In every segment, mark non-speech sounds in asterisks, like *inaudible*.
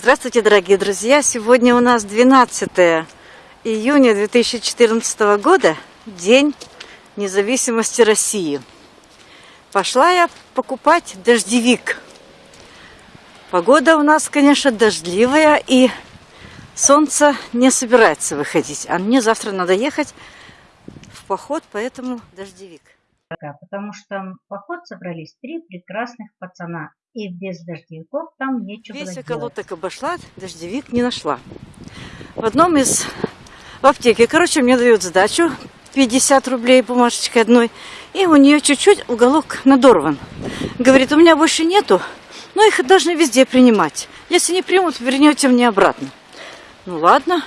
Здравствуйте, дорогие друзья! Сегодня у нас 12 июня 2014 года, День независимости России. Пошла я покупать дождевик. Погода у нас, конечно, дождливая, и солнце не собирается выходить. А мне завтра надо ехать в поход, поэтому дождевик. Потому что в поход собрались три прекрасных пацана. И без дождевиков там нечего Весь было околоток обошла, дождевик не нашла. В одном из в аптеке, короче, мне дают сдачу 50 рублей бумажечкой одной. И у нее чуть-чуть уголок надорван. Говорит, у меня больше нету, но их должны везде принимать. Если не примут, вернете мне обратно. Ну ладно.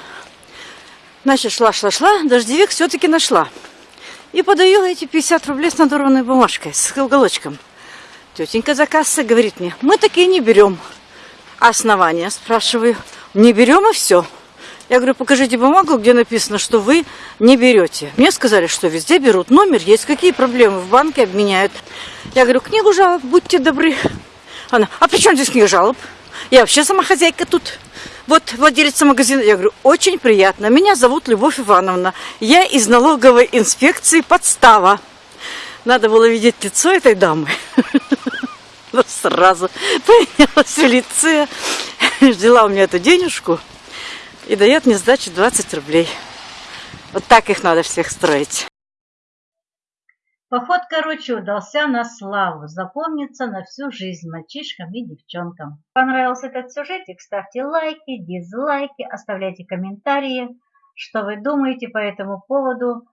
Значит, шла-шла-шла, дождевик все-таки нашла. И подаю эти 50 рублей с надорванной бумажкой, с уголочком. Тетенька за кассой говорит мне, мы такие не берем. Основания, спрашиваю, не берем и все. Я говорю, покажите бумагу, где написано, что вы не берете. Мне сказали, что везде берут. Номер есть, какие проблемы в банке обменяют. Я говорю, книгу жалоб, будьте добры. Она, а при чем здесь книга жалоб? Я вообще сама хозяйка тут. Вот владелица магазина. Я говорю, очень приятно. Меня зовут Любовь Ивановна. Я из налоговой инспекции подстава. Надо было видеть лицо этой дамы. *laughs* Ну, сразу поменялось в лице. Взяла у меня эту денежку и дает мне сдачу 20 рублей. Вот так их надо всех строить. Поход, короче, удался на славу, запомнится на всю жизнь мальчишкам и девчонкам. Понравился этот сюжетик? Ставьте лайки, дизлайки, оставляйте комментарии, что вы думаете по этому поводу.